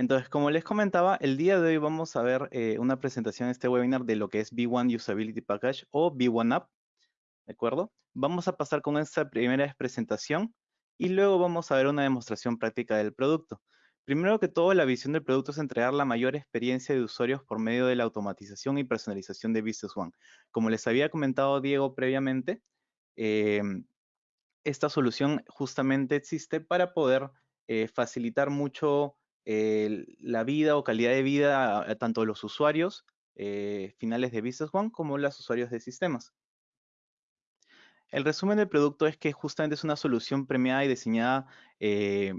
Entonces, como les comentaba, el día de hoy vamos a ver eh, una presentación en este webinar de lo que es B1 Usability Package o B1 App, ¿de acuerdo? Vamos a pasar con esta primera presentación y luego vamos a ver una demostración práctica del producto. Primero que todo, la visión del producto es entregar la mayor experiencia de usuarios por medio de la automatización y personalización de Business One. Como les había comentado Diego previamente, em, esta solución justamente existe para poder eh, facilitar mucho la vida o calidad de vida tanto de los usuarios eh, finales de Business One como los usuarios de sistemas. El resumen del producto es que justamente es una solución premiada y diseñada eh,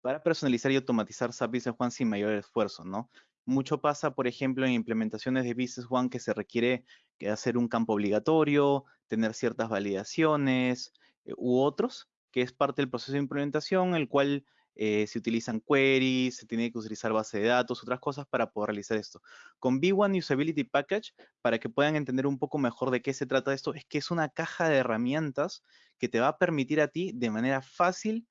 para personalizar y automatizar SAP Business One sin mayor esfuerzo, ¿no? Mucho pasa, por ejemplo, en implementaciones de Business One que se requiere hacer un campo obligatorio, tener ciertas validaciones eh, u otros, que es parte del proceso de implementación, el cual eh, se utilizan queries, se tiene que utilizar base de datos, otras cosas para poder realizar esto. Con B1 Usability Package, para que puedan entender un poco mejor de qué se trata esto, es que es una caja de herramientas que te va a permitir a ti de manera fácil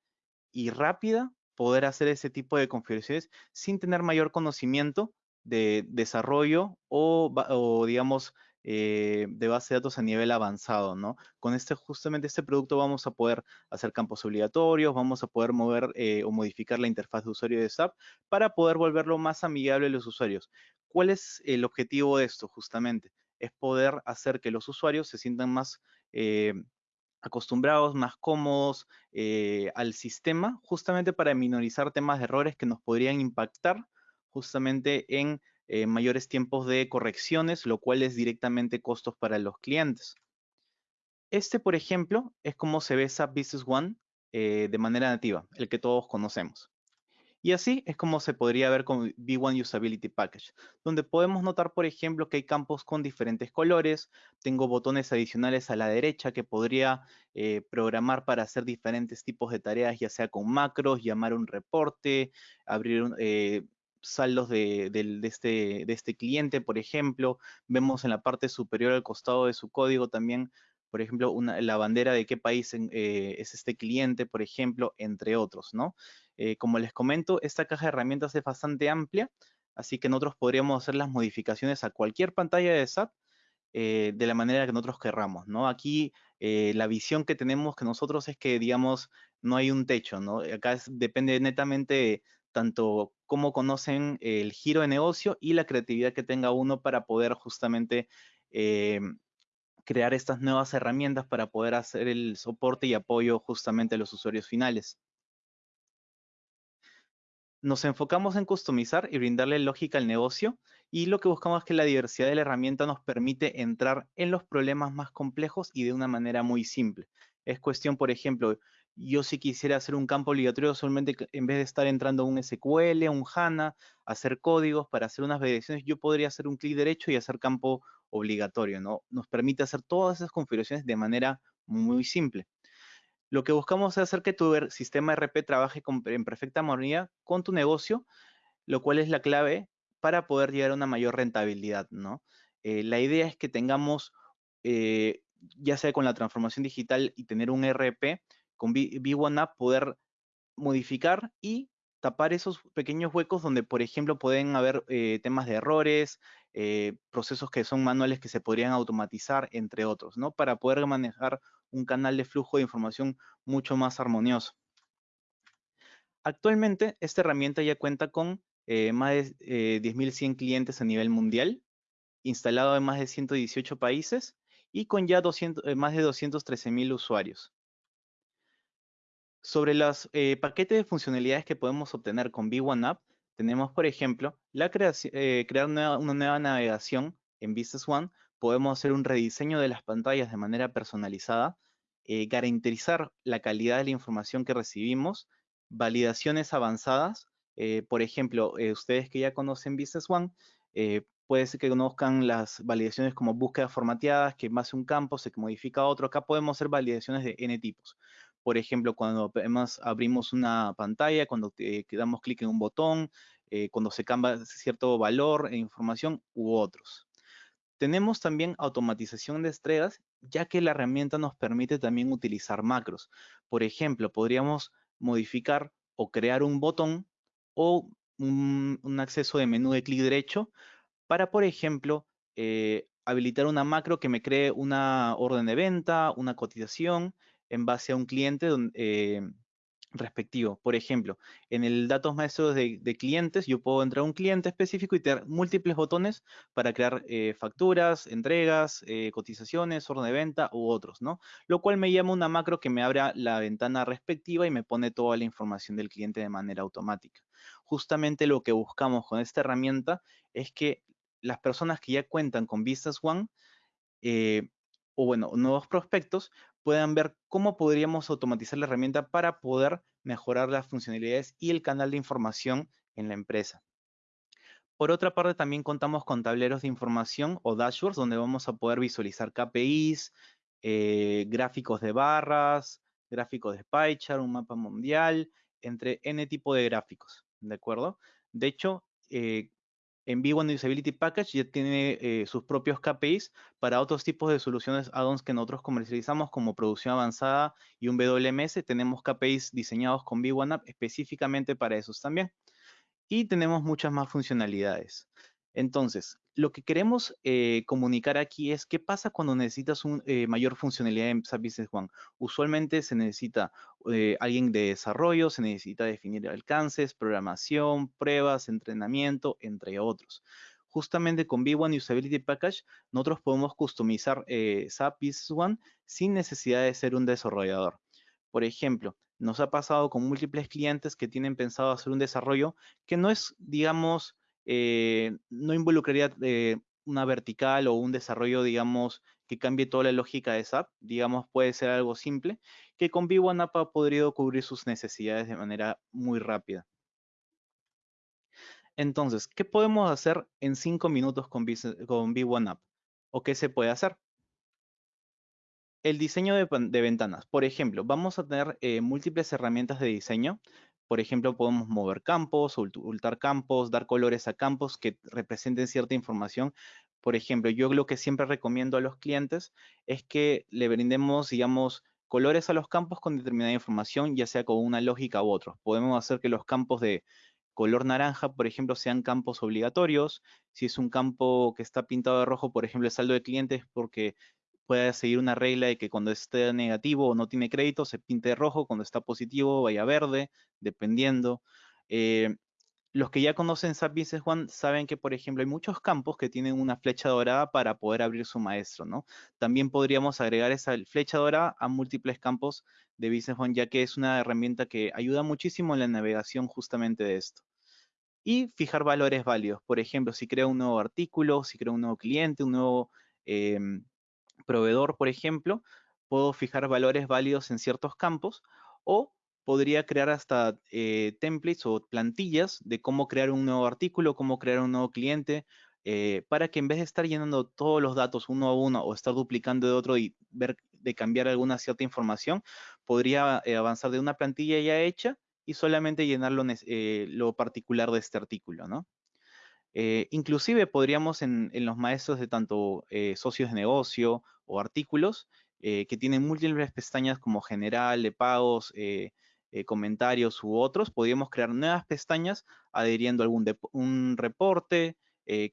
y rápida poder hacer ese tipo de configuraciones sin tener mayor conocimiento de desarrollo o, o digamos, eh, de base de datos a nivel avanzado, ¿no? Con este, justamente este producto vamos a poder hacer campos obligatorios, vamos a poder mover eh, o modificar la interfaz de usuario de SAP para poder volverlo más amigable a los usuarios. ¿Cuál es el objetivo de esto justamente? Es poder hacer que los usuarios se sientan más eh, acostumbrados, más cómodos al sistema, justamente para minorizar temas de errores que nos podrían impactar justamente en eh, mayores tiempos de correcciones, lo cual es directamente costos para los clientes. Este, por ejemplo, es como se ve SAP Business One eh, de manera nativa, el que todos conocemos. Y así es como se podría ver con B1 Usability Package, donde podemos notar, por ejemplo, que hay campos con diferentes colores, tengo botones adicionales a la derecha que podría eh, programar para hacer diferentes tipos de tareas, ya sea con macros, llamar un reporte, abrir un, saldos de, este, de, este, cliente, por ejemplo. Vemos en la parte superior al costado de su código también, por ejemplo, la bandera de qué país eh, es este cliente, por ejemplo, entre otros, ¿no? Eh, como les comento, esta caja de herramientas es bastante amplia, así que nosotros podríamos hacer las modificaciones a cualquier pantalla de SAP eh, de la manera que nosotros querramos, ¿no? Aquí la visión que tenemos que nosotros es que, digamos, no hay un techo, ¿no? Acá depende netamente tanto cómo conocen el giro de negocio y la creatividad que tenga uno para poder justamente eh, crear estas nuevas herramientas para poder hacer el soporte y apoyo justamente a los usuarios finales. Nos enfocamos en customizar y brindarle lógica al negocio y lo que buscamos es que la diversidad de la herramienta nos permite entrar en los problemas más complejos y de una manera muy simple. Es cuestión, por ejemplo, yo si quisiera hacer un campo obligatorio, solamente en vez de estar entrando a un SQL, un HANA, hacer códigos para hacer unas validaciones, yo podría hacer un clic derecho y hacer campo obligatorio, ¿no? Nos permite hacer todas esas configuraciones de manera muy simple. Lo que buscamos es hacer que tu sistema RP trabaje en perfecta armonía con tu negocio, lo cual es la clave para poder llegar a una mayor rentabilidad, ¿no? Eh, la idea es que tengamos, eh, ya sea con la transformación digital y tener un RP, con B1 App poder modificar y tapar esos pequeños huecos donde, por ejemplo, pueden haber eh, temas de errores, eh, procesos que son manuales que se podrían automatizar, entre otros, ¿no? Para poder manejar un canal de flujo de información mucho más armonioso. Actualmente, esta herramienta ya cuenta con eh, más de 10.100 clientes a nivel mundial, instalado en más de 118 países y con ya más de 213.000 usuarios. Sobre los eh, paquetes de funcionalidades que podemos obtener con B1 App, tenemos, por ejemplo, la eh, crear una, nueva navegación en Business One. Podemos hacer un rediseño de las pantallas de manera personalizada, eh, garantizar la calidad de la información que recibimos, validaciones avanzadas. por ejemplo, ustedes que ya conocen Business One, puede ser que conozcan las validaciones como búsquedas formateadas, que más un campo se modifica otro. Acá podemos hacer validaciones de N tipos por ejemplo, cuando abrimos una pantalla, cuando damos clic en un botón, eh, cuando se cambia cierto valor e información u otros. Tenemos también automatización de entregas, ya que la herramienta nos permite también utilizar macros. Por ejemplo, podríamos modificar o crear un botón o un, acceso de menú de clic derecho para, por ejemplo, eh, habilitar una macro que me cree una orden de venta, una cotización en base a un cliente eh, respectivo. Por ejemplo, en el datos maestros de, clientes, yo puedo entrar a un cliente específico y tener múltiples botones para crear eh, facturas, entregas, eh, cotizaciones, orden de venta u otros, ¿no? Lo cual me llama una macro que me abra la ventana respectiva y me pone toda la información del cliente de manera automática. Justamente lo que buscamos con esta herramienta es que las personas que ya cuentan con Business One o bueno, nuevos prospectos puedan ver cómo podríamos automatizar la herramienta para poder mejorar las funcionalidades y el canal de información en la empresa. Por otra parte, también contamos con tableros de información o dashboards donde vamos a poder visualizar KPIs, eh, gráficos de barras, gráficos de pie chart, un mapa mundial, entre N tipo de gráficos, ¿de acuerdo? De hecho, eh, en V1 Usability Package ya tiene eh, sus propios KPIs para otros tipos de soluciones add-ons que nosotros comercializamos como producción avanzada y un WMS. Tenemos KPIs diseñados con V1 App específicamente para esos también. Y tenemos muchas más funcionalidades. Entonces, lo que queremos eh, comunicar aquí es qué pasa cuando necesitas eh, mayor funcionalidad en SAP Business One. Usualmente se necesita eh, alguien de desarrollo, se necesita definir alcances, programación, pruebas, entrenamiento, entre otros. Justamente con V1 Usability Package, nosotros podemos customizar SAP Business One sin necesidad de ser un desarrollador. Por ejemplo, nos ha pasado con múltiples clientes que tienen pensado hacer un desarrollo que no es, digamos, eh, no involucraría eh, una vertical o un desarrollo, digamos, que cambie toda la lógica de SAP. Digamos, puede ser algo simple, que con V1 App ha podido cubrir sus necesidades de manera muy rápida. Entonces, ¿qué podemos hacer en cinco minutos con, con V1 App? ¿O qué se puede hacer? El diseño de, ventanas. Por ejemplo, vamos a tener eh, múltiples herramientas de diseño por ejemplo, podemos mover campos, ocultar campos, dar colores a campos que representen cierta información. Por ejemplo, yo lo que siempre recomiendo a los clientes es que le brindemos, digamos, colores a los campos con determinada información, ya sea con una lógica u otro. Podemos hacer que los campos de color naranja, por ejemplo, sean campos obligatorios. Si es un campo que está pintado de rojo, por ejemplo, el saldo de clientes, porque puede seguir una regla de que cuando esté negativo o no tiene crédito se pinte rojo, cuando está positivo vaya verde, dependiendo. Eh, los que ya conocen SAP Business One saben que, por ejemplo, hay muchos campos que tienen una flecha dorada para poder abrir su maestro, ¿no? También podríamos agregar esa flecha dorada a múltiples campos de Business One, ya que es una herramienta que ayuda muchísimo en la navegación justamente de esto. Y fijar valores válidos. Por ejemplo, si creo un nuevo artículo, si creo un nuevo cliente, un nuevo em, proveedor, por ejemplo, puedo fijar valores válidos en ciertos campos o podría crear hasta eh, templates o plantillas de cómo crear un nuevo artículo, cómo crear un nuevo cliente, eh, para que en vez de estar llenando todos los datos uno a uno o estar duplicando de otro y ver de cambiar alguna cierta información, podría eh, avanzar de una plantilla ya hecha y solamente llenar lo, lo particular de este artículo, ¿no? Eh, inclusive podríamos en, los maestros de tanto eh, socios de negocio o artículos eh, que tienen múltiples pestañas como general, de pagos, comentarios u otros, podríamos crear nuevas pestañas adheriendo a algún un reporte,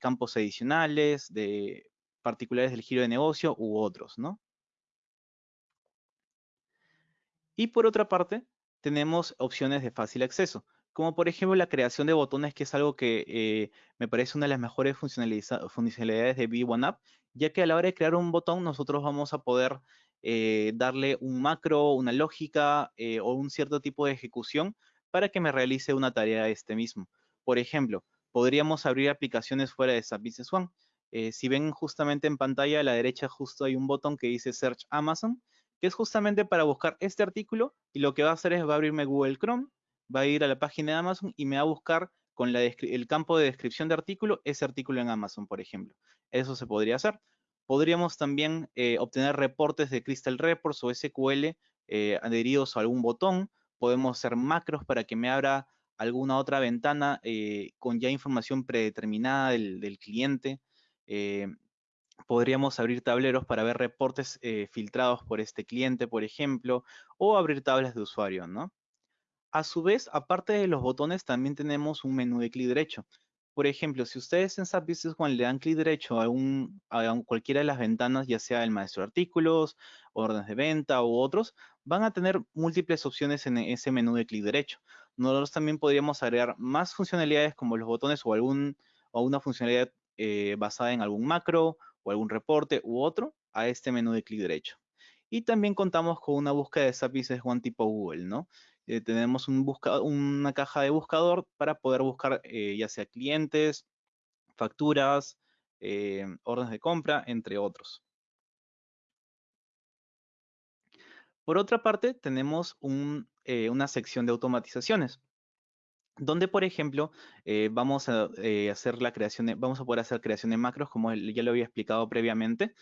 campos adicionales de particulares del giro de negocio u otros, ¿no? Y por otra parte, tenemos opciones de fácil acceso como por ejemplo la creación de botones, que es algo que eh, me parece una de las mejores funcionalidades de V1App, ya que a la hora de crear un botón nosotros vamos a poder eh, darle un macro, una lógica eh, o un cierto tipo de ejecución para que me realice una tarea este mismo. Por ejemplo, podríamos abrir aplicaciones fuera de SAP One. si ven justamente en pantalla a la derecha justo hay un botón que dice Search Amazon, que es justamente para buscar este artículo y lo que va a hacer es va a abrirme Google Chrome va a ir a la página de Amazon y me va a buscar con el campo de descripción de artículo, ese artículo en Amazon, por ejemplo. Eso se podría hacer. Podríamos también eh, obtener reportes de Crystal Reports o SQL eh, adheridos a algún botón. Podemos hacer macros para que me abra alguna otra ventana eh, con ya información predeterminada del, cliente. podríamos abrir tableros para ver reportes filtrados por este cliente, por ejemplo, o abrir tablas de usuario, ¿no? A su vez, aparte de los botones, también tenemos un menú de clic derecho. Por ejemplo, si ustedes en SAP Business One le dan clic derecho a, cualquiera de las ventanas, ya sea el maestro de artículos, órdenes de venta u otros, van a tener múltiples opciones en ese menú de clic derecho. Nosotros también podríamos agregar más funcionalidades como los botones o, algún, o una funcionalidad eh, basada en algún macro o algún reporte u otro a este menú de clic derecho. Y también contamos con una búsqueda de SAP Business One tipo Google, ¿no? Eh, tenemos una caja de buscador para poder buscar eh, ya sea clientes, facturas, eh, órdenes de compra, entre otros. Por otra parte, tenemos una sección de automatizaciones donde, por ejemplo, vamos a hacer la creación vamos a poder hacer creación de macros, como ya lo había explicado previamente,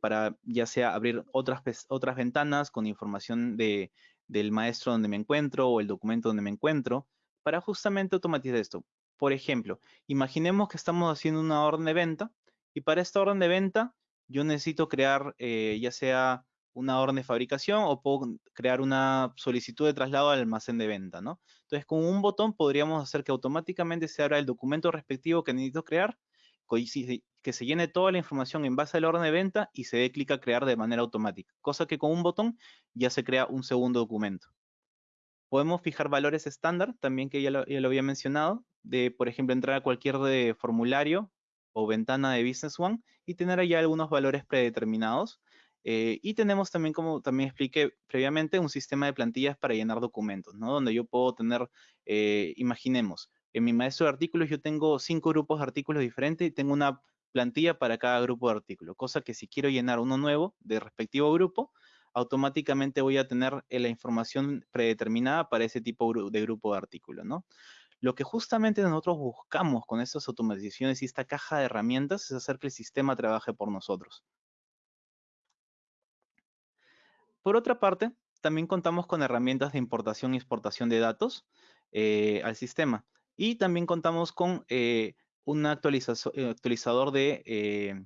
para ya sea abrir otras, otras ventanas con información de, del maestro donde me encuentro o el documento donde me encuentro para justamente automatizar esto. Por ejemplo, imaginemos que estamos haciendo una orden de venta y para esta orden de venta yo necesito crear eh, ya sea una orden de fabricación o puedo crear una solicitud de traslado al almacén de venta, ¿no? Entonces, con un botón podríamos hacer que automáticamente se abra el documento respectivo que necesito crear, que se llene toda la información en base a la orden de venta y se dé clic a crear de manera automática, cosa que con un botón ya se crea un segundo documento. Podemos fijar valores estándar, también que ya lo, había mencionado, de, por ejemplo, entrar a cualquier formulario o ventana de Business One y tener allá algunos valores predeterminados. Eh, y tenemos también, como también expliqué previamente, un sistema de plantillas para llenar documentos, ¿no? Donde yo puedo tener, eh, imaginemos, en mi maestro de artículos yo tengo cinco grupos de artículos diferentes y tengo una plantilla para cada grupo de artículos, cosa que si quiero llenar uno nuevo de respectivo grupo, automáticamente voy a tener eh, la información predeterminada para ese tipo de grupo de artículos, ¿no? Lo que justamente nosotros buscamos con estas automatizaciones y esta caja de herramientas es hacer que el sistema trabaje por nosotros. Por otra parte, también contamos con herramientas de importación y exportación de datos eh, al sistema. Y también contamos con eh, un eh, actualizador de, eh,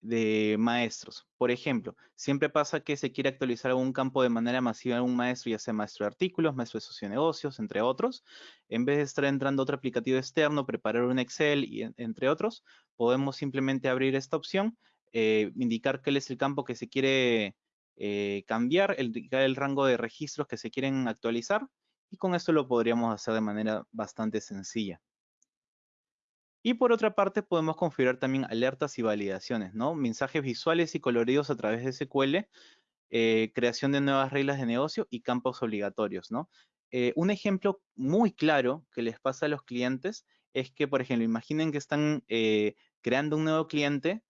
de maestros. Por ejemplo, siempre pasa que se quiere actualizar algún campo de manera masiva en un maestro, ya sea maestro de artículos, maestro de socionegocios, entre otros. En vez de estar entrando otro aplicativo externo, preparar un Excel, y entre otros, podemos simplemente abrir esta opción, eh, indicar cuál es el campo que se quiere cambiar, indicar el rango de registros que se quieren actualizar, y con esto lo podríamos hacer de manera bastante sencilla. Y por otra parte, podemos configurar también alertas y validaciones, ¿no? Mensajes visuales y coloridos a través de SQL, eh, creación de nuevas reglas de negocio y campos obligatorios, ¿no? Eh, un ejemplo muy claro que les pasa a los clientes es que, por ejemplo, imaginen que están eh, creando un nuevo cliente,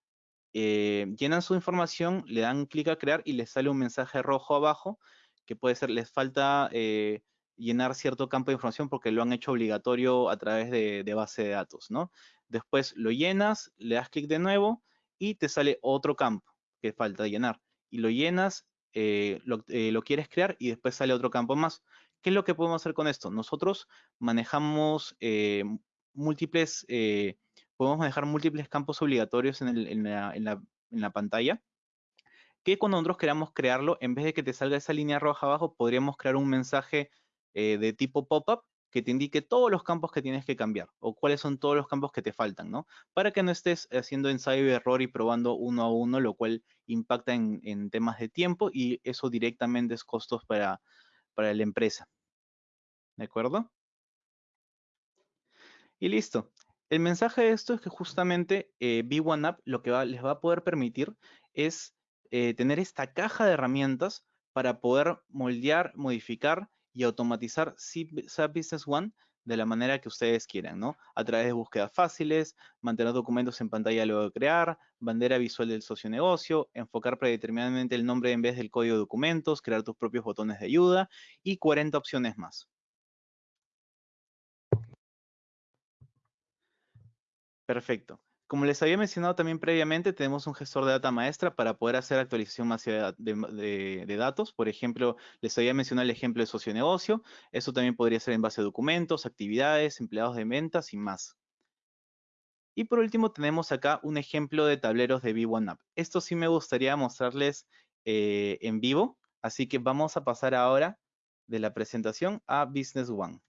llenan su información, le dan clic a crear y les sale un mensaje rojo abajo, que puede ser, les falta llenar cierto campo de información porque lo han hecho obligatorio a través de, base de datos, ¿no? Después lo llenas, le das clic de nuevo y te sale otro campo que falta llenar. Y lo llenas, eh, eh, lo, quieres crear y después sale otro campo más. ¿Qué es lo que podemos hacer con esto? Nosotros manejamos eh, múltiples, podemos manejar múltiples campos obligatorios en, la, pantalla que cuando nosotros queramos crearlo, en vez de que te salga esa línea roja abajo, podríamos crear un mensaje eh, de tipo pop-up que te indique todos los campos que tienes que cambiar o cuáles son todos los campos que te faltan, ¿no? Para que no estés haciendo ensayo y error y probando uno a uno, lo cual impacta en, temas de tiempo y eso directamente es costos para, para la empresa. ¿De acuerdo? Y listo. El mensaje de esto es que justamente eh, B1App lo que les va a poder permitir es eh, tener esta caja de herramientas para poder moldear, modificar y automatizar SAP Business One de la manera que ustedes quieran, ¿no? A través de búsquedas fáciles, mantener documentos en pantalla luego de crear, bandera visual del socio negocio, enfocar predeterminadamente el nombre en vez del código de documentos, crear tus propios botones de ayuda y 40 opciones más. Perfecto. Como les había mencionado también previamente, tenemos un gestor de data maestra para poder hacer actualización masiva de, datos. Por ejemplo, les había mencionado el ejemplo de socio-negocio. Eso también podría ser en base a documentos, actividades, empleados de ventas y más. Y por último, tenemos acá un ejemplo de tableros de V1App. Esto sí me gustaría mostrarles eh, en vivo, así que vamos a pasar ahora de la presentación a Business One.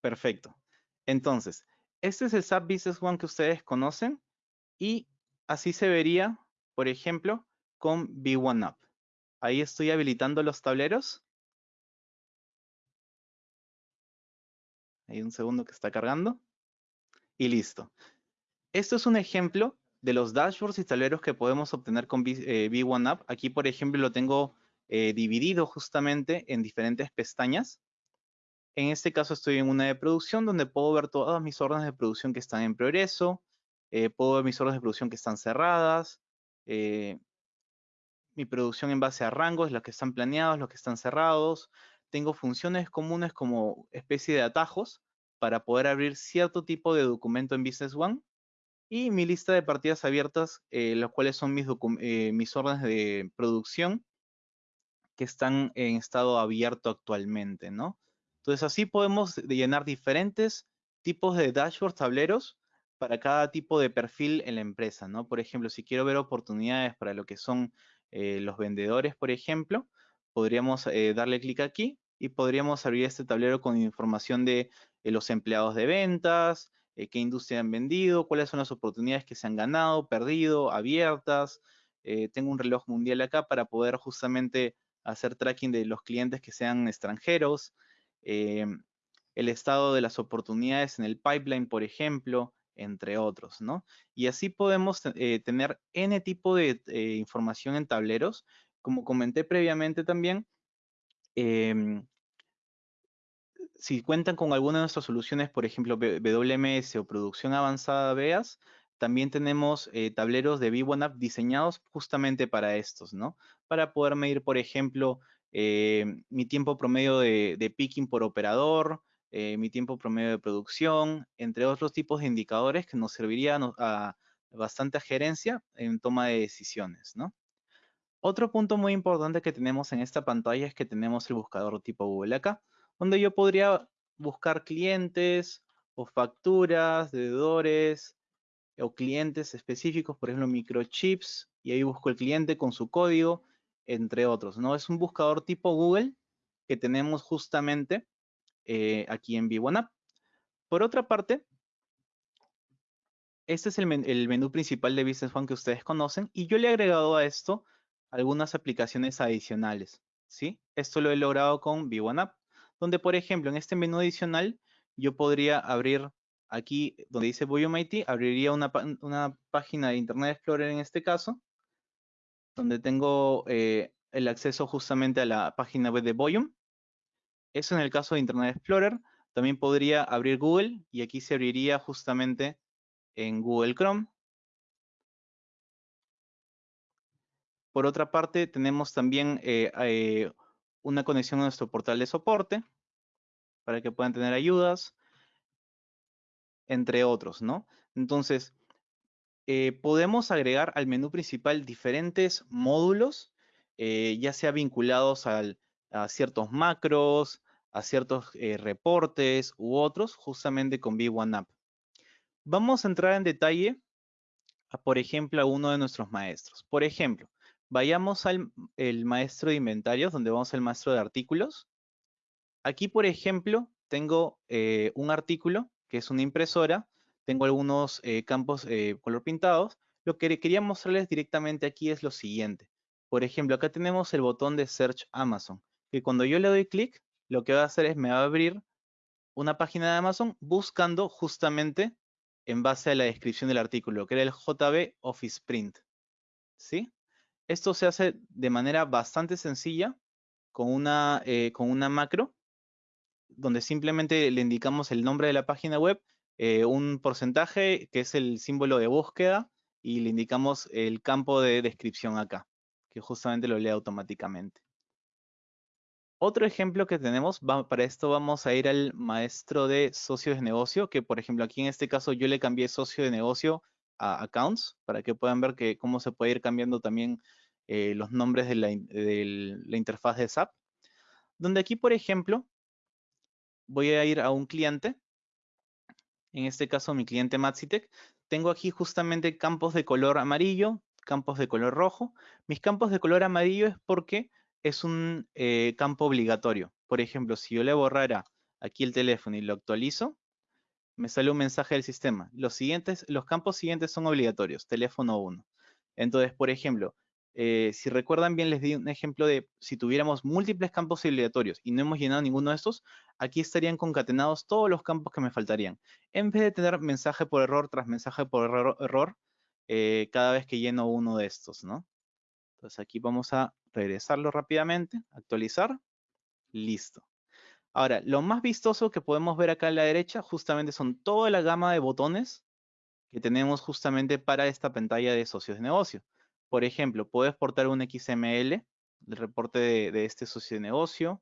Perfecto. Entonces, este es el SAP Business One que ustedes conocen y así se vería, por ejemplo, con B1Up. Ahí estoy habilitando los tableros. Hay un segundo que está cargando. Y listo. Esto es un ejemplo de los dashboards y tableros que podemos obtener con B1Up. Eh, Aquí, por ejemplo, lo tengo eh, dividido justamente en diferentes pestañas. En este caso estoy en una de producción donde puedo ver todas mis órdenes de producción que están en progreso, eh, puedo ver mis órdenes de producción que están cerradas, eh, mi producción en base a rangos, los que están planeados, los que están cerrados. Tengo funciones comunes como especie de atajos para poder abrir cierto tipo de documento en Business One y mi lista de partidas abiertas, eh, los cuales son mis, mis órdenes de producción que están en estado abierto actualmente, ¿no? Entonces así podemos llenar diferentes tipos de dashboards, tableros, para cada tipo de perfil en la empresa, ¿no? Por ejemplo, si quiero ver oportunidades para lo que son eh, los vendedores, por ejemplo, podríamos eh, darle clic aquí y podríamos abrir este tablero con información de eh, los empleados de ventas, qué industria han vendido, cuáles son las oportunidades que se han ganado, perdido, abiertas. tengo un reloj mundial acá para poder justamente hacer tracking de los clientes que sean extranjeros. Em, el estado de las oportunidades en el pipeline, por ejemplo, entre otros, ¿no? Y así podemos eh, tener N tipo de eh, información en tableros. Como comenté previamente también, em, si cuentan con alguna de nuestras soluciones, por ejemplo, WMS o producción avanzada BEAS, también tenemos eh, tableros de V1App diseñados justamente para estos, ¿no? Para poder medir, por ejemplo, eh, mi tiempo promedio de, picking por operador, eh, mi tiempo promedio de producción, entre otros tipos de indicadores que nos servirían a, bastante gerencia en toma de decisiones. Otro punto muy importante que tenemos en esta pantalla es que tenemos el buscador tipo Google acá, donde yo podría buscar clientes o facturas, deudores o clientes específicos, por ejemplo, microchips, y ahí busco el cliente con su código entre otros, ¿no? Es un buscador tipo Google que tenemos justamente eh, aquí en V1App. Por otra parte, este es el, menú principal de Business One que ustedes conocen y yo le he agregado a esto algunas aplicaciones adicionales, ¿sí? Esto lo he logrado con V1App, donde por ejemplo en este menú adicional yo podría abrir aquí donde dice IT, abriría una página de Internet Explorer en este caso, donde tengo eh, el acceso justamente a la página web de Voyum. Eso en el caso de Internet Explorer. También podría abrir Google y aquí se abriría justamente en Google Chrome. Por otra parte, tenemos también eh, eh, una conexión a nuestro portal de soporte para que puedan tener ayudas, entre otros, ¿no? Entonces, eh, podemos agregar al menú principal diferentes módulos, eh, ya sea vinculados a ciertos macros, a ciertos eh, reportes u otros, justamente con V1App. Vamos a entrar en detalle, por ejemplo, a uno de nuestros maestros. Por ejemplo, vayamos al maestro de inventarios, donde vamos al maestro de artículos. Aquí, por ejemplo, tengo un artículo, que es una impresora, tengo algunos eh, campos eh, color pintados. Lo que quería mostrarles directamente aquí es lo siguiente. Por ejemplo, acá tenemos el botón de Search Amazon, que cuando yo le doy clic, lo que va a hacer es me va a abrir una página de Amazon buscando justamente en base a la descripción del artículo, que era el JB Office Print. ¿Sí? Esto se hace de manera bastante sencilla con una, eh, con una macro, donde simplemente le indicamos el nombre de la página web eh, un porcentaje que es el símbolo de búsqueda y le indicamos el campo de descripción acá, que justamente lo lee automáticamente. Otro ejemplo que tenemos, para esto vamos a ir al maestro de socios de negocio, que por ejemplo aquí en este caso yo le cambié socio de negocio a accounts, para que puedan ver que cómo se puede ir cambiando también eh, los nombres de la, de la interfaz de SAP. Donde aquí, por ejemplo, voy a ir a un cliente en este caso mi cliente Maxitec, tengo aquí justamente campos de color amarillo, campos de color rojo. Mis campos de color amarillo es porque es un eh, campo obligatorio. Por ejemplo, si yo le borrara aquí el teléfono y lo actualizo, me sale un mensaje del sistema. Los, siguientes, los campos siguientes son obligatorios, teléfono 1. Entonces, por ejemplo, eh, si recuerdan bien, les di un ejemplo de si tuviéramos múltiples campos obligatorios y no hemos llenado ninguno de estos, aquí estarían concatenados todos los campos que me faltarían. En vez de tener mensaje por error tras mensaje por error, eh, cada vez que lleno uno de estos, ¿no? Entonces aquí vamos a regresarlo rápidamente, actualizar, listo. Ahora, lo más vistoso que podemos ver acá a la derecha justamente son toda la gama de botones que tenemos justamente para esta pantalla de socios de negocio. Por ejemplo, puedo exportar un XML, el reporte de, este socio de negocio.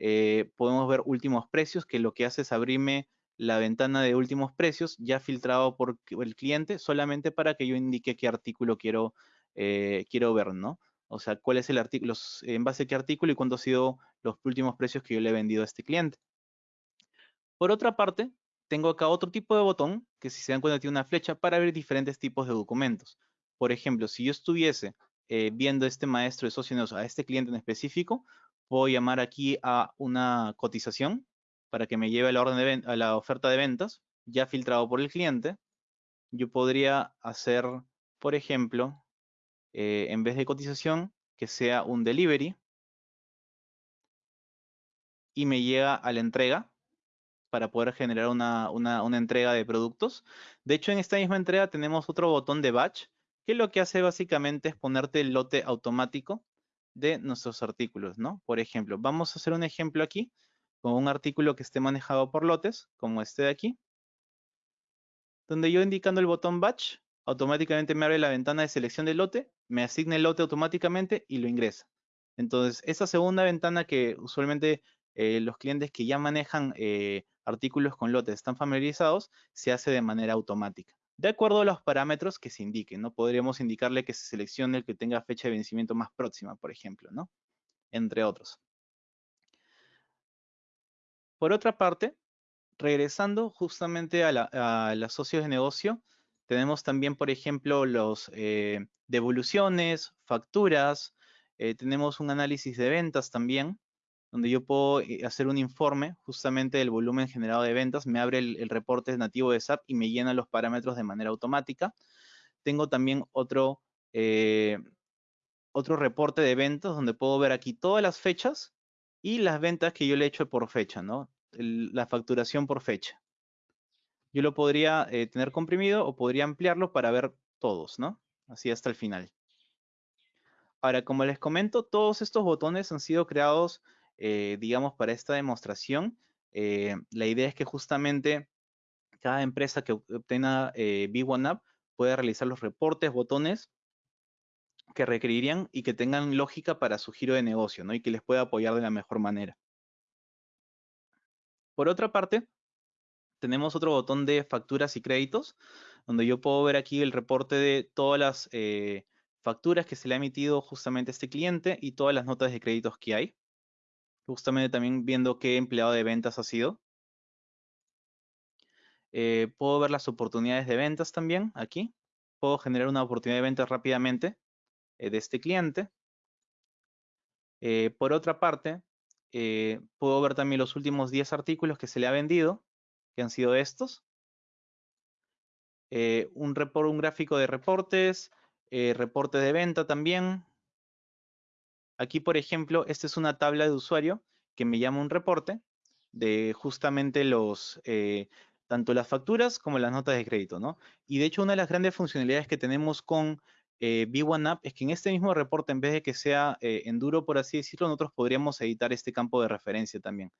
Eh, podemos ver últimos precios, que lo que hace es abrirme la ventana de últimos precios ya filtrado por el cliente solamente para que yo indique qué artículo quiero, eh, quiero ver, ¿no? O sea, cuál es el artículo, en base a qué artículo y cuánto han sido los últimos precios que yo le he vendido a este cliente. Por otra parte, tengo acá otro tipo de botón que si se dan cuenta tiene una flecha para ver diferentes tipos de documentos. Por ejemplo, si yo estuviese eh, viendo este maestro de socios a este cliente en específico, puedo llamar aquí a una cotización para que me lleve a la, orden de a la oferta de ventas ya filtrado por el cliente. Yo podría hacer, por ejemplo, eh, en vez de cotización, que sea un delivery y me llega a la entrega para poder generar una, una, entrega de productos. De hecho, en esta misma entrega tenemos otro botón de batch que lo que hace básicamente es ponerte el lote automático de nuestros artículos, ¿no? Por ejemplo, vamos a hacer un ejemplo aquí con un artículo que esté manejado por lotes, como este de aquí, donde yo indicando el botón batch, automáticamente me abre la ventana de selección de lote, me asigna el lote automáticamente y lo ingresa. Entonces, esa segunda ventana que usualmente eh, los clientes que ya manejan eh, artículos con lotes están familiarizados, se hace de manera automática de acuerdo a los parámetros que se indiquen, ¿no? Podríamos indicarle que se seleccione el que tenga fecha de vencimiento más próxima, por ejemplo, ¿no? Entre otros. Por otra parte, regresando justamente a, los socios de negocio, tenemos también, por ejemplo, los eh, devoluciones, facturas, eh, tenemos un análisis de ventas también, donde yo puedo eh, hacer un informe justamente del volumen generado de ventas, me abre el, reporte nativo de SAP y me llena los parámetros de manera automática. Tengo también otro, eh, otro reporte de ventas donde puedo ver aquí todas las fechas y las ventas que yo le he hecho por fecha, ¿no? la facturación por fecha. Yo lo podría eh, tener comprimido o podría ampliarlo para ver todos, ¿no? Así hasta el final. Ahora, como les comento, todos estos botones han sido creados eh, digamos, para esta demostración, eh, la idea es que justamente cada empresa que obtenga eh, B1App pueda realizar los reportes, botones que requerirían y que tengan lógica para su giro de negocio, ¿no? Y que les pueda apoyar de la mejor manera. Por otra parte, tenemos otro botón de facturas y créditos, donde yo puedo ver aquí el reporte de todas las facturas que se le ha emitido justamente a este cliente y todas las notas de créditos que hay justamente también viendo qué empleado de ventas ha sido. Eh, puedo ver las oportunidades de ventas también aquí. Puedo generar una oportunidad de ventas rápidamente eh, de este cliente. Eh, por otra parte, puedo ver también los últimos 10 artículos que se le ha vendido, que han sido estos. un, un gráfico de reportes, reporte de venta también, Aquí, por ejemplo, esta es una tabla de usuario que me llama un reporte de justamente los, eh, tanto las facturas como las notas de crédito, ¿no? Y de hecho, una de las grandes funcionalidades que tenemos con eh, B1App es que en este mismo reporte, en vez de que sea eh, en duro, por así decirlo, nosotros podríamos editar este campo de referencia también.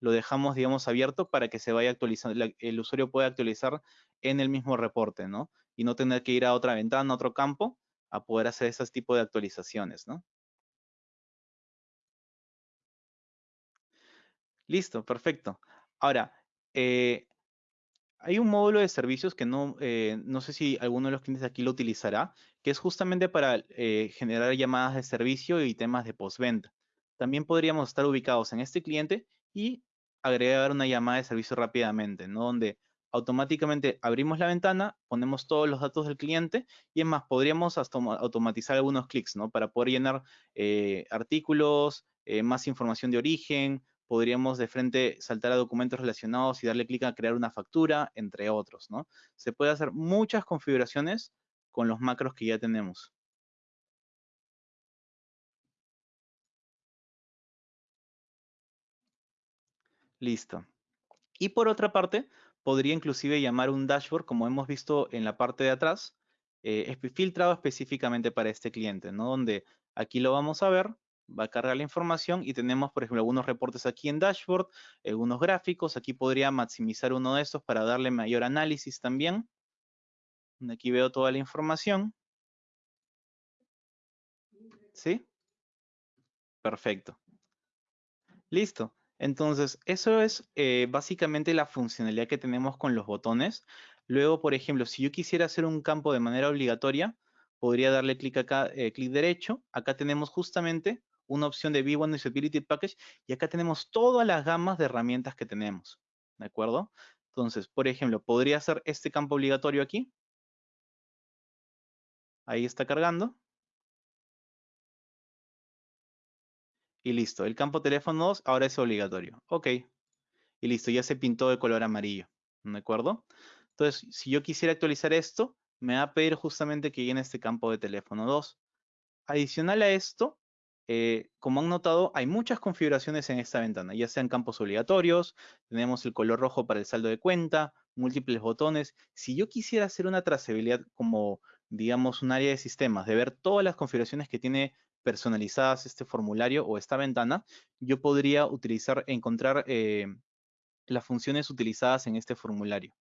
Lo dejamos, digamos, abierto para que se vaya actualizando, el usuario pueda actualizar en el mismo reporte, ¿no? Y no tener que ir a otra ventana, a otro campo, a poder hacer ese tipo de actualizaciones, ¿no? Listo, perfecto. Ahora, eh, hay un módulo de servicios que no, eh, no sé si alguno de los clientes aquí lo utilizará, que es justamente para eh, generar llamadas de servicio y temas de postventa. También podríamos estar ubicados en este cliente y agregar una llamada de servicio rápidamente, ¿no? Donde automáticamente abrimos la ventana, ponemos todos los datos del cliente y es más, podríamos automatizar algunos clics, ¿no? Para poder llenar artículos, más información de origen, podríamos de frente saltar a documentos relacionados y darle clic a crear una factura, entre otros, ¿no? Se puede hacer muchas configuraciones con los macros que ya tenemos. Listo. Y por otra parte, podría inclusive llamar un dashboard, como hemos visto en la parte de atrás, eh, filtrado específicamente para este cliente, ¿no? Donde aquí lo vamos a ver, va a cargar la información y tenemos, por ejemplo, algunos reportes aquí en dashboard, algunos gráficos. Aquí podría maximizar uno de estos para darle mayor análisis también. Aquí veo toda la información. ¿Sí? Perfecto. Listo. Entonces, eso es eh, básicamente la funcionalidad que tenemos con los botones. Luego, por ejemplo, si yo quisiera hacer un campo de manera obligatoria, podría darle clic eh, clic derecho. Acá tenemos justamente una opción de V1 Usability Package y acá tenemos todas las gamas de herramientas que tenemos. ¿De acuerdo? Entonces, por ejemplo, podría hacer este campo obligatorio aquí. Ahí está cargando. Y listo, el campo teléfono 2 ahora es obligatorio. Ok. Y listo, ya se pintó de color amarillo. ¿De acuerdo? Entonces, si yo quisiera actualizar esto, me va a pedir justamente que llene este campo de teléfono 2. Adicional a esto, eh, como han notado, hay muchas configuraciones en esta ventana, ya sean campos obligatorios, tenemos el color rojo para el saldo de cuenta, múltiples botones. Si yo quisiera hacer una trazabilidad como, digamos, un área de sistemas, de ver todas las configuraciones que tiene personalizadas este formulario o esta ventana, yo podría utilizar, encontrar eh, las funciones utilizadas en este formulario.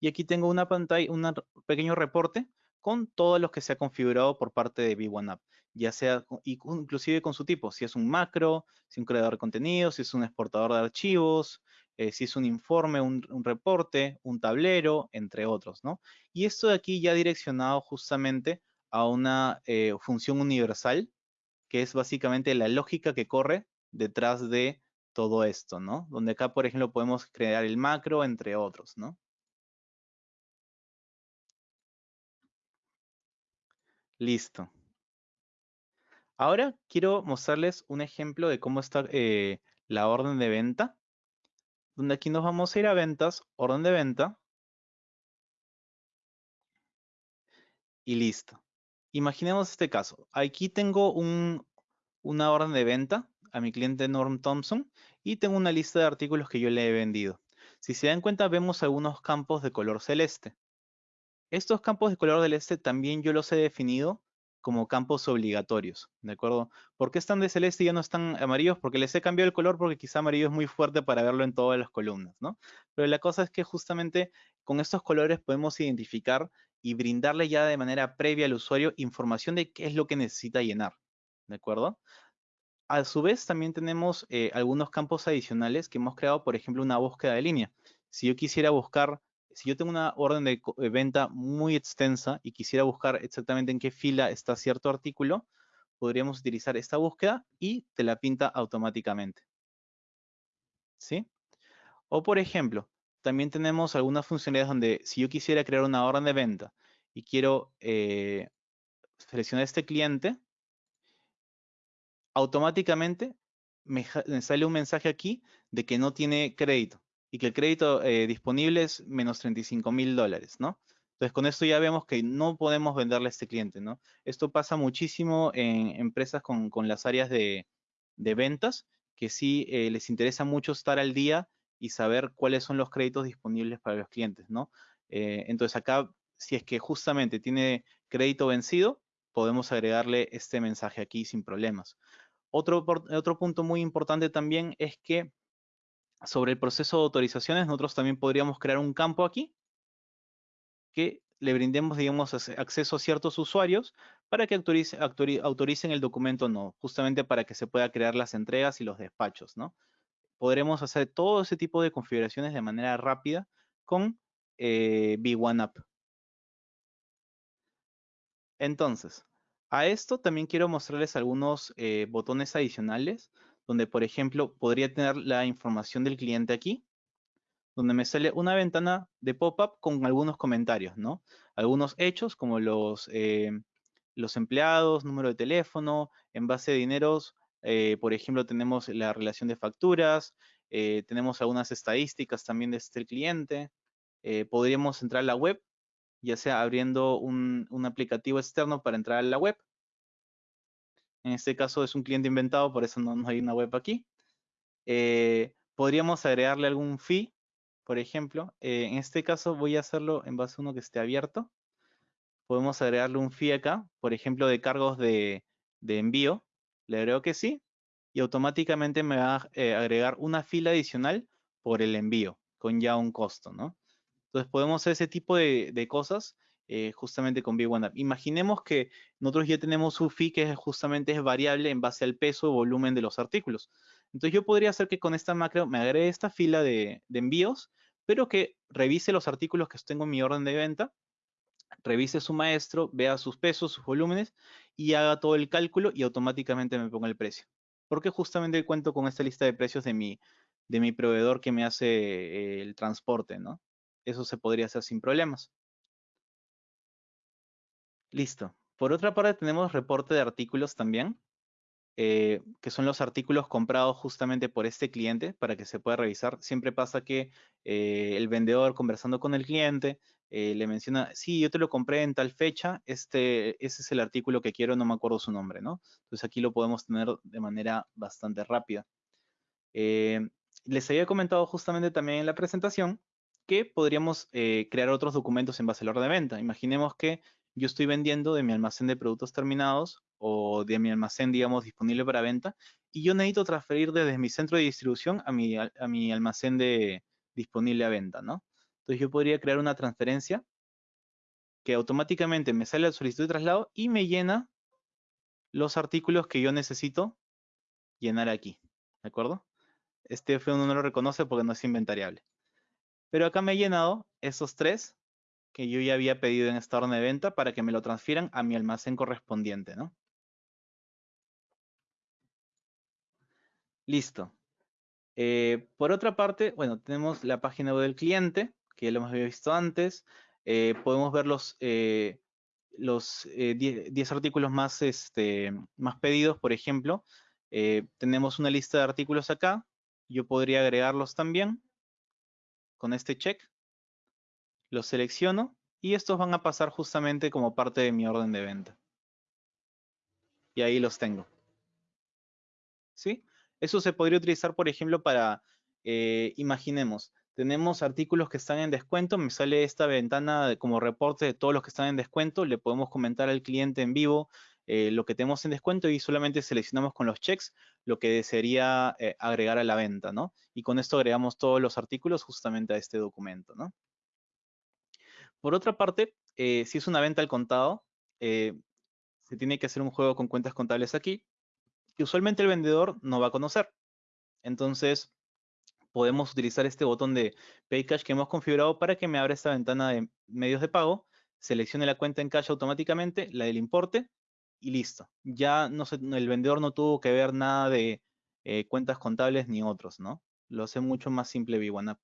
Y aquí tengo una pantalla, un pequeño reporte con todos los que se ha configurado por parte de V1App, ya sea inclusive con su tipo, si es un macro, si es un creador de contenido, si es un exportador de archivos, eh, si es un informe, un, reporte, un tablero, entre otros, ¿no? Y esto de aquí ya direccionado justamente a una eh, función universal que es básicamente la lógica que corre detrás de todo esto, ¿no? Donde acá, por ejemplo, podemos crear el macro, entre otros, ¿no? Listo. Ahora quiero mostrarles un ejemplo de cómo está eh, la orden de venta, donde aquí nos vamos a ir a ventas, orden de venta, y listo. Imaginemos este caso. Aquí tengo una orden de venta a mi cliente Norm Thompson y tengo una lista de artículos que yo le he vendido. Si se dan cuenta, vemos algunos campos de color celeste. Estos campos de color celeste también yo los he definido como campos obligatorios, ¿de acuerdo? ¿Por qué están de celeste y ya no están amarillos? Porque les he cambiado el color porque quizá amarillo es muy fuerte para verlo en todas las columnas, ¿no? Pero la cosa es que justamente con estos colores podemos identificar y brindarle ya de manera previa al usuario información de qué es lo que necesita llenar, ¿de acuerdo? A su vez, también tenemos eh, algunos campos adicionales que hemos creado, por ejemplo, una búsqueda de línea. Si yo quisiera buscar, si yo tengo una orden de, venta muy extensa y quisiera buscar exactamente en qué fila está cierto artículo, podríamos utilizar esta búsqueda y te la pinta automáticamente. ¿Sí? O por ejemplo, también tenemos algunas funcionalidades donde si yo quisiera crear una orden de venta y quiero eh, seleccionar este cliente, automáticamente me, sale un mensaje aquí de que no tiene crédito y que el crédito eh, disponible es menos 35 mil dólares, ¿no? Entonces, con esto ya vemos que no podemos venderle a este cliente, ¿no? Esto pasa muchísimo en empresas con, las áreas de, ventas, que sí eh, les interesa mucho estar al día y saber cuáles son los créditos disponibles para los clientes, ¿no? Eh, entonces acá, si es que justamente tiene crédito vencido, podemos agregarle este mensaje aquí sin problemas. Otro, otro punto muy importante también es que sobre el proceso de autorizaciones, nosotros también podríamos crear un campo aquí que le brindemos, digamos, acceso a ciertos usuarios para que autoricen el documento no, justamente para que se pueda crear las entregas y los despachos, ¿no? podremos hacer todo ese tipo de configuraciones de manera rápida con eh, V1App. Entonces, a esto también quiero mostrarles algunos eh, botones adicionales, donde por ejemplo podría tener la información del cliente aquí, donde me sale una ventana de pop-up con algunos comentarios, ¿no? Algunos hechos como los, eh, los empleados, número de teléfono, en base de dineros, eh, por ejemplo, tenemos la relación de facturas, eh, tenemos algunas estadísticas también de este cliente. podríamos entrar a la web, ya sea abriendo un, un aplicativo externo para entrar a la web. En este caso es un cliente inventado, por eso no, hay una web aquí. podríamos agregarle algún fee por ejemplo, eh, en este caso voy a hacerlo en base a uno que esté abierto. Podemos agregarle un fee acá, por ejemplo, de cargos de, envío. Le agrego que sí y automáticamente me va a eh, agregar una fila adicional por el envío, con ya un costo, ¿no? Entonces podemos hacer ese tipo de, cosas eh, justamente con B1App. Imaginemos que nosotros ya tenemos un fee que justamente es variable en base al peso o volumen de los artículos. Entonces yo podría hacer que con esta macro me agregue esta fila de, envíos, pero que revise los artículos que tengo en mi orden de venta, revise su maestro, vea sus pesos, sus volúmenes y haga todo el cálculo y automáticamente me ponga el precio. Porque justamente cuento con esta lista de precios de mi, de mi proveedor que me hace eh, el transporte, ¿no? Eso se podría hacer sin problemas. Listo. Por otra parte tenemos reporte de artículos también. Eh, que son los artículos comprados justamente por este cliente para que se pueda revisar. Siempre pasa que eh, el vendedor conversando con el cliente eh, le menciona, sí, yo te lo compré en tal fecha, este, ese es el artículo que quiero, no me acuerdo su nombre, ¿no? Entonces aquí lo podemos tener de manera bastante rápida. les había comentado justamente también en la presentación que podríamos crear otros documentos en base al orden de venta. Imaginemos que yo estoy vendiendo de mi almacén de productos terminados o de mi almacén, digamos, disponible para venta, y yo necesito transferir desde mi centro de distribución a mi, a, mi almacén de, disponible a venta, ¿no? Entonces yo podría crear una transferencia que automáticamente me sale la solicitud de traslado y me llena los artículos que yo necesito llenar aquí, ¿de acuerdo? Este f no lo reconoce porque no es inventariable. Pero acá me he llenado esos tres que yo ya había pedido en esta orden de venta para que me lo transfieran a mi almacén correspondiente, ¿no? Listo. Eh, por otra parte, bueno, tenemos la página web del cliente, que ya lo hemos visto antes. Eh, podemos ver los, eh, los 10 artículos más, este, más pedidos, por ejemplo. tenemos una lista de artículos acá. Yo podría agregarlos también con este check los selecciono y estos van a pasar justamente como parte de mi orden de venta. Y ahí los tengo. ¿Sí? Eso se podría utilizar, por ejemplo, para, eh, imaginemos, tenemos artículos que están en descuento, me sale esta ventana como reporte de todos los que están en descuento, le podemos comentar al cliente en vivo eh, lo que tenemos en descuento y solamente seleccionamos con los checks lo que desearía eh, agregar a la venta, ¿no? Y con esto agregamos todos los artículos justamente a este documento, ¿no? Por otra parte, eh, si es una venta al contado, eh, se tiene que hacer un juego con cuentas contables aquí, que usualmente el vendedor no va a conocer. Entonces, podemos utilizar este botón de Pay Cash que hemos configurado para que me abra esta ventana de medios de pago, seleccione la cuenta en cash automáticamente, la del importe, y listo. Ya el vendedor no tuvo que ver nada de eh, cuentas contables ni otros, ¿no? Lo hace mucho más simple V1App.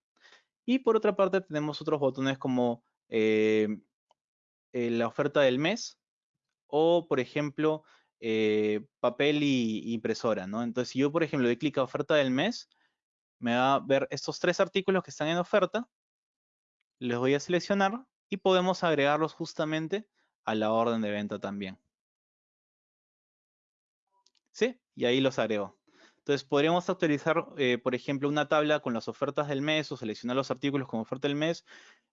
Y por otra parte tenemos otros botones como eh, eh, la oferta del mes o, por ejemplo, eh, papel y impresora, ¿no? Entonces, si yo, por ejemplo, doy clic a oferta del mes, me va a ver estos tres artículos que están en oferta, les voy a seleccionar y podemos agregarlos justamente a la orden de venta también. ¿Sí? Y ahí los agrego. Entonces podríamos actualizar, por ejemplo, una tabla con las ofertas del mes o seleccionar los artículos como oferta del mes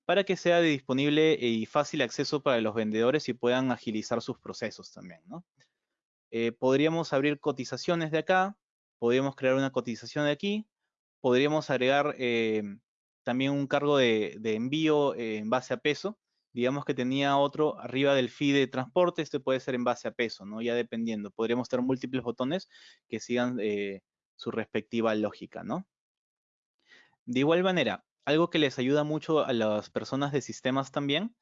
para que sea de disponible y fácil acceso para los vendedores y puedan agilizar sus procesos también. Eh, podríamos abrir cotizaciones de acá, podríamos crear una cotización de aquí, podríamos agregar eh, también un cargo de, envío eh, en base a peso. Digamos que tenía otro arriba del fee de transporte, este puede ser en base a peso, ¿no? Ya dependiendo. Podríamos tener múltiples botones que sigan su respectiva lógica, ¿no? De igual manera, algo que les ayuda mucho a las personas de sistemas también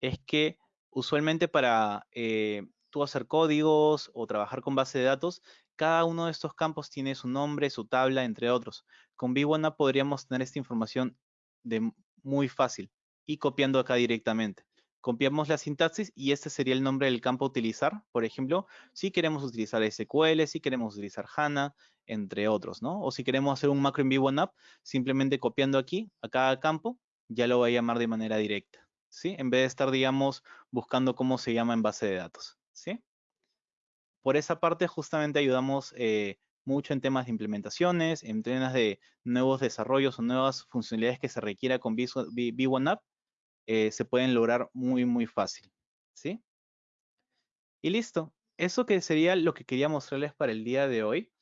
es que usualmente para eh, tú hacer códigos o trabajar con base de datos, cada uno de estos campos tiene su nombre, su tabla, entre otros. Con V1 podríamos tener esta información de muy fácil y copiando acá directamente. Copiamos la sintaxis y este sería el nombre del campo a utilizar. Por ejemplo, si queremos utilizar SQL, si queremos utilizar HANA, entre otros, ¿no? O si queremos hacer un macro en Vivo App, simplemente copiando aquí a cada campo, ya lo voy a llamar de manera directa, ¿sí? En vez de estar, digamos, buscando cómo se llama en base de datos, ¿sí? Por esa parte, justamente ayudamos eh, mucho en temas de implementaciones, en temas de nuevos desarrollos o nuevas funcionalidades que se requiera con V1App, eh, se pueden lograr muy, muy fácil, ¿sí? Y listo. Eso que sería lo que quería mostrarles para el día de hoy.